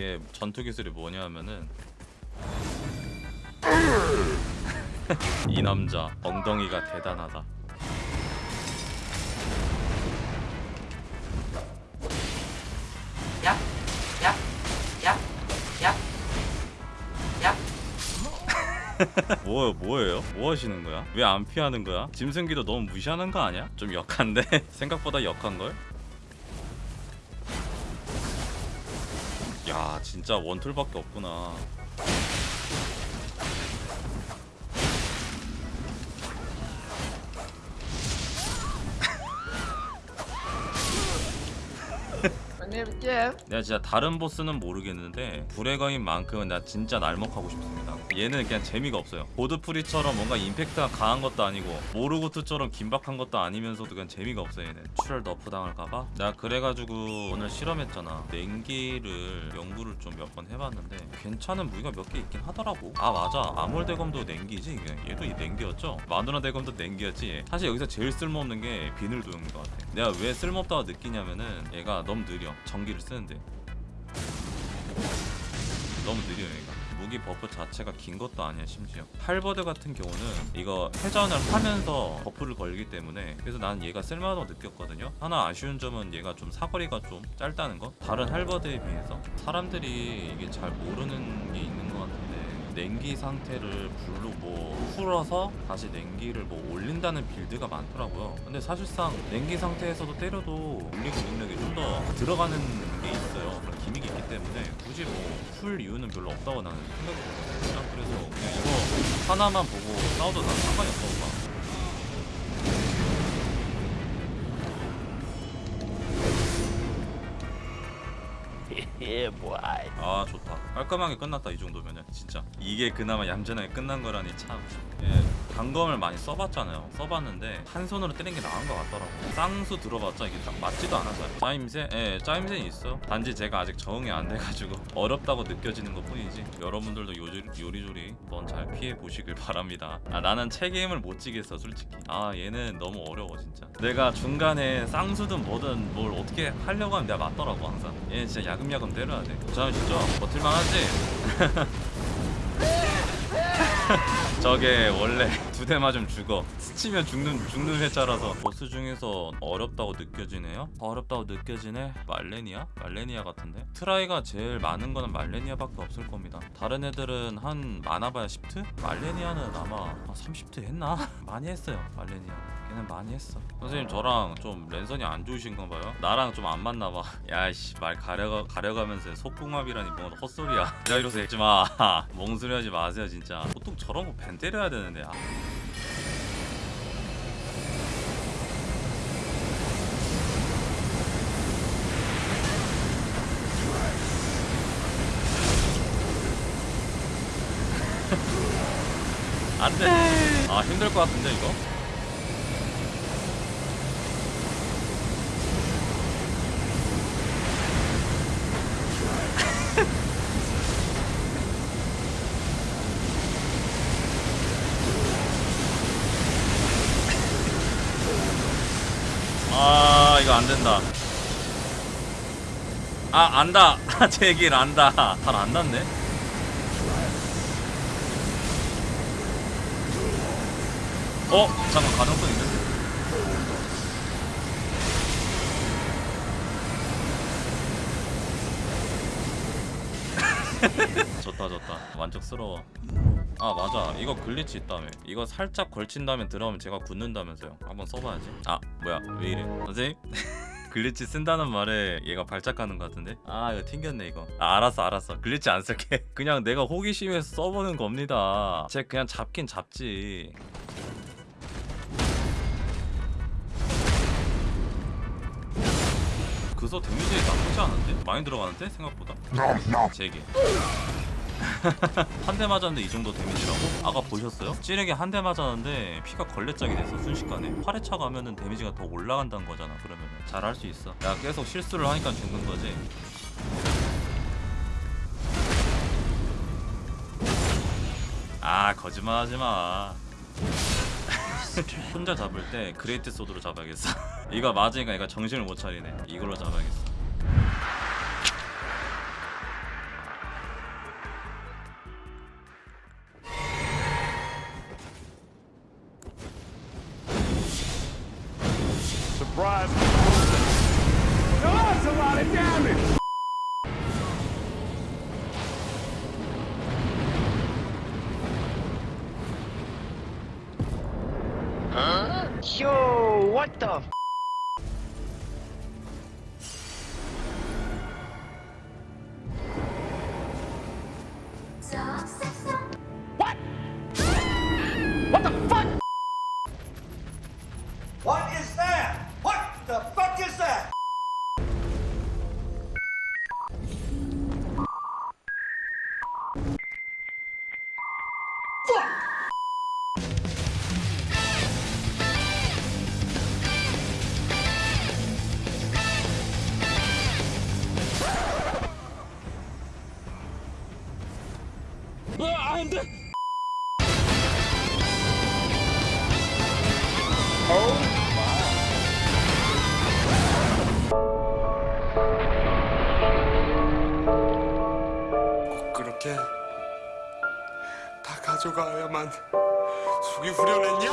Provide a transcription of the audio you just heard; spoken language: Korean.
이게 전투 기술이 뭐냐면은 이 남자 엉덩이가 대단하다. 야, 야, 야, 야, 야. 뭐 뭐예요? 뭐 하시는 거야? 왜 안 피하는 거야? 짐승기도 너무 무시하는 거 아니야? 좀 역한데 생각보다 역한 걸? 야 진짜 원툴밖에 없구나. 내가 진짜 다른 보스는 모르겠는데 불의 거인만큼은 나 진짜 날먹하고 싶습니다. 얘는 그냥 재미가 없어요. 보드프리처럼 뭔가 임팩트가 강한 것도 아니고 모르고트처럼 긴박한 것도 아니면서도 그냥 재미가 없어요 얘는. 출혈 너프 당할까봐? 내가 그래가지고 오늘 실험했잖아. 냉기를 연구를 좀 몇 번 해봤는데 괜찮은 무기가 몇 개 있긴 하더라고. 아 맞아. 아몰 대검도 냉기지. 이게. 얘도 이 냉기였죠. 마누라 대검도 냉기였지. 사실 여기서 제일 쓸모없는 게 비늘 도용인 것 같아. 내가 왜 쓸모없다고 느끼냐면은 얘가 너무 느려. 전기를 쓰는데. 너무 느려 얘가 무기 buff 자체가 긴 것도 아니야 심지어. halberd 같은 경우는 이거 회전을 하면서 buff를 걸기 때문에 그래서 난 얘가 쓸만하다고 느꼈거든요. 하나 아쉬운 점은 얘가 좀 사거리가 좀 짧다는 거? 다른 halberd에 비해서. 사람들이 이게 잘 모르는 게 있는 것 같은데 냉기 상태를 불로 뭐 풀어서 다시 냉기를 뭐 올린다는 빌드가 많더라고요. 근데 사실상 냉기 상태에서도 때려도 올리고 능력이 좀 더 들어가는 게 있어요. 그런 기믹이 있기 때문에 굳이 뭐 풀 이유는 별로 없다고 나는 생각이 들거든요. 그래서 그냥 이거 하나만 보고 싸워도 난 상관이 없다고 봐 yeah, boy. 아 좋다. 깔끔하게 끝났다 이 정도면은 진짜. 이게 그나마 얌전하게 끝난 거라니 참. 예, 단검을 많이 써봤잖아요. 써봤는데 한 손으로 때리는 게 나은 것 같더라고. 쌍수 들어봤자 이게 딱 맞지도 않아서요 짜임새? 예 짜임새는 있어. 단지 제가 아직 적응이 안 돼가지고 어렵다고 느껴지는 것 뿐이지. 여러분들도 요리, 요리조리 한번 잘 피해 보시길 바랍니다. 아 나는 책임을 못 지겠어 솔직히. 아 얘는 너무 어려워 진짜. 내가 중간에 쌍수든 뭐든 뭘 어떻게 하려고 하면 내가 맞더라고 항상. 얘는 진짜 야금야금 때려야 돼 자, 진짜 버틸만 하지? 저게 원래 두 대 맞으면 죽어. 스치면 죽는 죽는 회차라서. 보스 중에서 어렵다고 느껴지네요. 어렵다고 느껴지네? 말레니아? 말레니아 같은데? try가 제일 많은 거는 말레니아밖에 없을 겁니다. 다른 애들은 한 많아봐야 10트? 말레니아는 아마 한 30트 했나? 많이 했어요 말레니아. 걔는 많이 했어. 선생님 저랑 좀 랜선이 안 좋으신 건가요? 나랑 좀 안 맞나 봐. 야이씨 말 가려가, 가려가면서 속궁합이라니 뭔가 헛소리야. 야 이러서 했지마. 멍소리 하지 마세요 진짜. 보통 저런 거벤 때려야 되는데 아. 안돼 아 힘들 것 같은데 이거 아 이거 안 된다. 아 안다. 제길 안다. 잘 안 났네. 어 잠깐 가능성 있는데. 좋다 좋다. 만족스러워. 아 맞아. 이거 glitch 있다며. 이거 살짝 걸친 다음에 들어가면 제가 굳는다면서요. 한번 써봐야지. 아 뭐야. 왜 이래. 선생님? glitch 쓴다는 말에 얘가 발작하는 것 같은데? 아 이거 튕겼네 이거. 아 알았어 알았어. glitch 안 쓸게. 그냥 내가 호기심에서 써보는 겁니다. 쟤 그냥 잡긴 잡지. 그서 데미지 나쁘지 않은데? 많이 들어가는데? 생각보다? 제게 한 대 맞았는데 이 정도 데미지라고? 아까 보셨어요? 찌르게 한 대 맞았는데 피가 걸레짝이 됐어 순식간에 8회차 가면은 데미지가 더 올라간다는 거잖아 그러면은. 잘할 수 있어. 야 계속 실수를 하니까 죽는 거지. 아 거짓말 하지 마. 혼자 잡을 때 great sword로 잡아야겠어. 이거 맞으니까 얘가 정신을 못 차리네. 이걸로 잡아야겠어 surprise. Now that's a lot of damage. Huh? Yo, what the? 꼭 그렇게 다 가져가야만 속이 후련했냐?